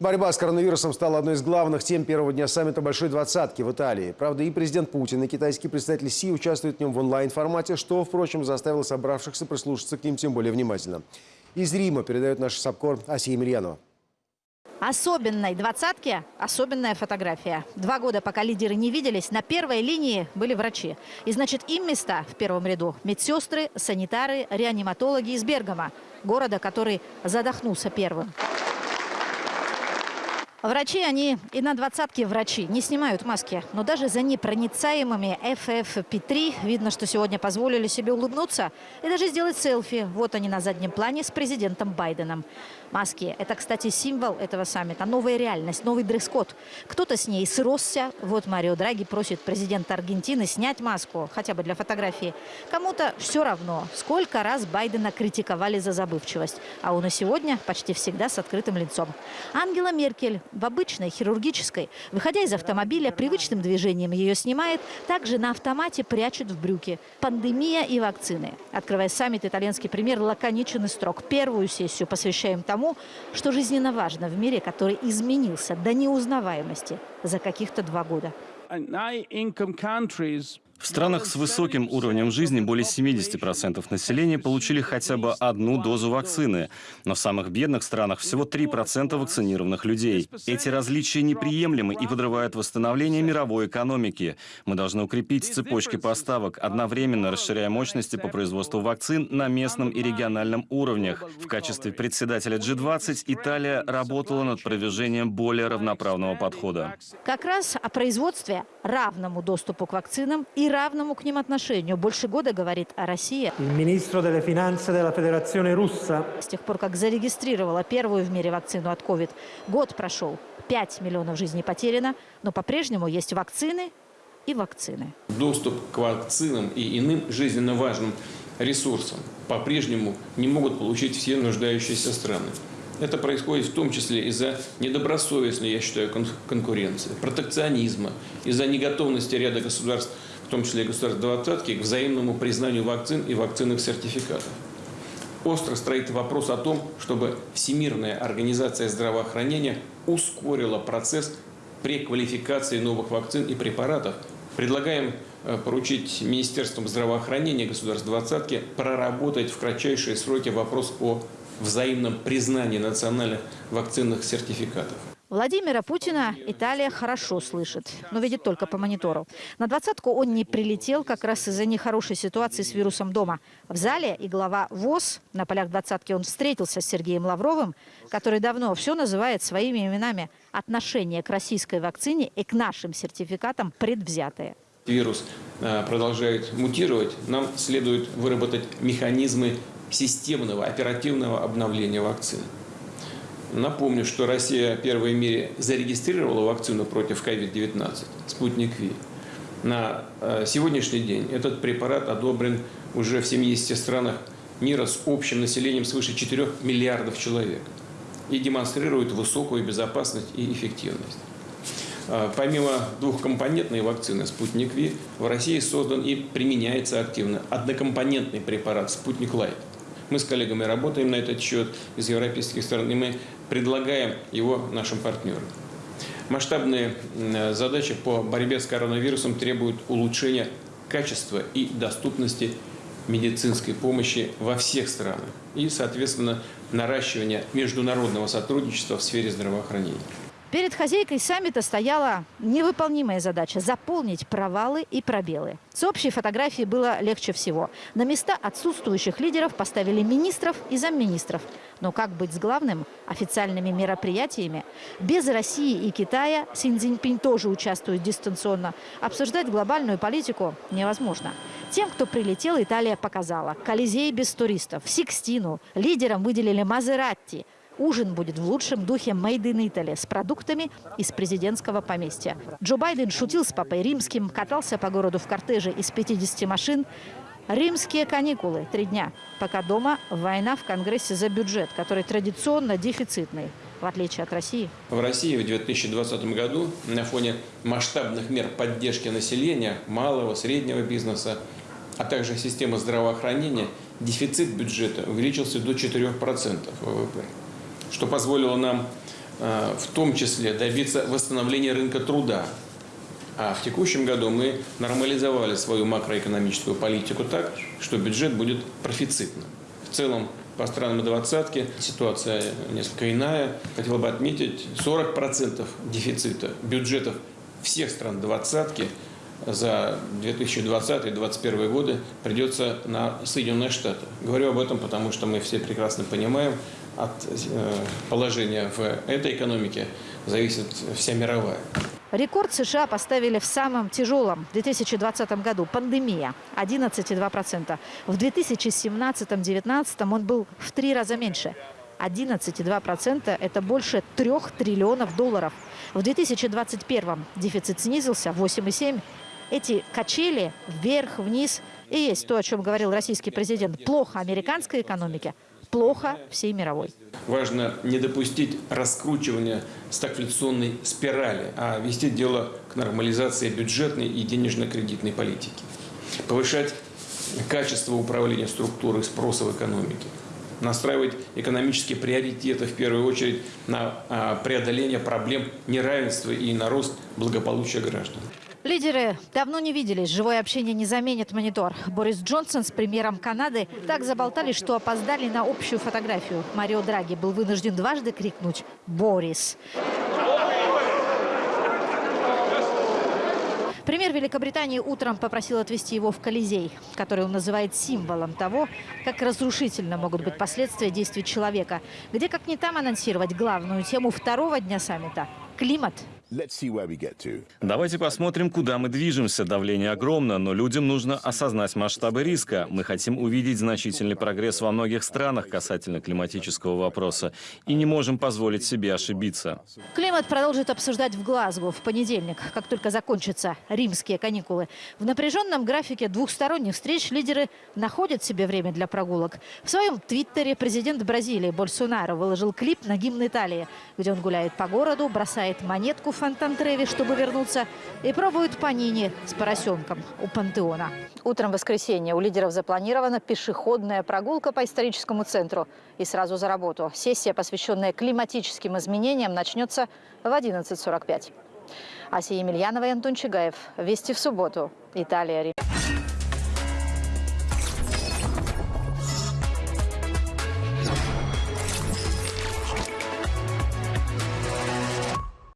Борьба с коронавирусом стала одной из главных тем первого дня саммита Большой Двадцатки в Италии. Правда, и президент Путин, и китайский представитель Си участвуют в нем в онлайн-формате, что, впрочем, заставило собравшихся прислушаться к ним тем более внимательно. Из Рима передает наш САПКОР Асия Емельянова. Особенной двадцатке особенная фотография. Два года, пока лидеры не виделись, на первой линии были врачи. И значит, им места в первом ряду. Медсестры, санитары, реаниматологи из Бергама, города, который задохнулся первым. Врачи, они и на двадцатке врачи, не снимают маски. Но даже за непроницаемыми FFP3 видно, что сегодня позволили себе улыбнуться и даже сделать селфи. Вот они на заднем плане с президентом Байденом. Маски – это, кстати, символ этого саммита. Новая реальность, новый дресс-код. Кто-то с ней сросся. Вот Марио Драги просит президента Аргентины снять маску, хотя бы для фотографии. Кому-то все равно, сколько раз Байдена критиковали за забывчивость. А он и сегодня почти всегда с открытым лицом. Ангела Меркель в обычной хирургической, выходя из автомобиля, привычным движением ее снимает, также на автомате прячет в брюки. Пандемия и вакцины. Открывая саммит, итальянский премьер лаконичен и строг. Первую сессию посвящаем тому, что жизненно важно в мире, который изменился до неузнаваемости за каких-то два года. В странах с высоким уровнем жизни более 70% населения получили хотя бы одну дозу вакцины, но в самых бедных странах всего 3% вакцинированных людей. Эти различия неприемлемы и подрывают восстановление мировой экономики. Мы должны укрепить цепочки поставок, одновременно расширяя мощности по производству вакцин на местном и региональном уровнях. В качестве председателя G20 Италия работала над продвижением более равноправного подхода. Как раз о производстве, равному доступу к вакцинам и равному к ним отношению. Больше года говорит о России. С тех пор, как зарегистрировала первую в мире вакцину от COVID, год прошел. 5 миллионов жизней потеряно, но по-прежнему есть вакцины и вакцины. Доступ к вакцинам и иным жизненно важным ресурсам по-прежнему не могут получить все нуждающиеся страны. Это происходит в том числе из-за недобросовестной, я считаю, конкуренции, протекционизма, из-за неготовности ряда государств в том числе и государств двадцатки, к взаимному признанию вакцин и вакцинных сертификатов. Остро стоит вопрос о том, чтобы Всемирная организация здравоохранения ускорила процесс преквалификации новых вакцин и препаратов. Предлагаем э, поручить Министерством здравоохранения государств двадцатки проработать в кратчайшие сроки вопрос о взаимном признании национальных вакцинных сертификатов. Владимира Путина Италия хорошо слышит, но видит только по монитору. На двадцатку он не прилетел как раз из-за нехорошей ситуации с вирусом дома. В зале и глава ВОЗ на полях двадцатки он встретился с Сергеем Лавровым, который давно все называет своими именами. Отношение к российской вакцине и к нашим сертификатам предвзятые. Вирус э, продолжает мутировать. Нам следует выработать механизмы системного оперативного обновления вакцины. Напомню, что Россия первой в мире зарегистрировала вакцину против COVID-19, спутник Ви. На э, сегодняшний день этот препарат одобрен уже в 70 странах мира с общим населением свыше 4 миллиардов человек и демонстрирует высокую безопасность и эффективность. Э, помимо двухкомпонентной вакцины «Спутник Ви», в России создан и применяется активно однокомпонентный препарат «Спутник Лайт». Мы с коллегами работаем на этот счет из европейских стран, и мы предлагаем его нашим партнерам. Масштабные задачи по борьбе с коронавирусом требуют улучшения качества и доступности медицинской помощи во всех странах и, соответственно, наращивания международного сотрудничества в сфере здравоохранения. Перед хозяйкой саммита стояла невыполнимая задача – заполнить провалы и пробелы. С общей фотографией было легче всего. На места отсутствующих лидеров поставили министров и замминистров. Но как быть с главным – официальными мероприятиями? Без России и Китая Син Цзиньпинь тоже участвует дистанционно. Обсуждать глобальную политику невозможно. Тем, кто прилетел, Италия показала. Колизей без туристов, Сикстину, лидерам выделили Мазератти – Ужин будет в лучшем духе Made in Italy с продуктами из президентского поместья. Джо Байден шутил с папой римским, катался по городу в кортеже из 50 машин. Римские каникулы – три дня. Пока дома война в Конгрессе за бюджет, который традиционно дефицитный в отличие от России? В России в 2020 году на фоне масштабных мер поддержки населения, малого, среднего бизнеса, а также системы здравоохранения, дефицит бюджета увеличился до 4% ВВП что позволило нам э, в том числе добиться восстановления рынка труда. А в текущем году мы нормализовали свою макроэкономическую политику так, что бюджет будет профицитным. В целом по странам двадцатки ситуация несколько иная. Хотел бы отметить, 40% дефицита бюджетов всех стран двадцатки за 2020 и 2021 годы придется на Соединенные Штаты. Говорю об этом, потому что мы все прекрасно понимаем, от э, положения в этой экономике зависит вся мировая. Рекорд США поставили в самом тяжелом 2020 году – пандемия – 11,2%. В 2017-2019 он был в три раза меньше – 11,2% – это больше трех триллионов долларов. В 2021 дефицит снизился – 8,7%. Эти качели вверх-вниз и есть то, о чем говорил российский президент. Плохо американской экономике, плохо всей мировой. Важно не допустить раскручивания стагфляционной спирали, а вести дело к нормализации бюджетной и денежно-кредитной политики. Повышать качество управления структурой спроса в экономике. Настраивать экономические приоритеты, в первую очередь, на а, преодоление проблем неравенства и на рост благополучия граждан. Лидеры давно не виделись. Живое общение не заменит монитор. Борис Джонсон с премьером Канады так заболтали, что опоздали на общую фотографию. Марио Драги был вынужден дважды крикнуть «Борис». Премьер Великобритании утром попросил отвезти его в Колизей, который он называет символом того, как разрушительно могут быть последствия действий человека, где как не там анонсировать главную тему второго дня саммита – климат Давайте посмотрим, куда мы движемся. Давление огромно, но людям нужно осознать масштабы риска. Мы хотим увидеть значительный прогресс во многих странах касательно климатического вопроса и не можем позволить себе ошибиться. Климат продолжит обсуждать в Глазго в понедельник, как только закончатся римские каникулы. В напряженном графике двухсторонних встреч лидеры находят себе время для прогулок. В своем твиттере президент Бразилии Больсонаро выложил клип на гимн Италии, где он гуляет по городу, бросает монетку в фонтан Треви, чтобы вернуться, и пробуют панини с поросенком у пантеона. Утром воскресенья у лидеров запланирована пешеходная прогулка по историческому центру. И сразу за работу. Сессия, посвященная климатическим изменениям, начнется в 11.45. Асия Емельянова и Антон Чигаев. Вести в субботу. Италия.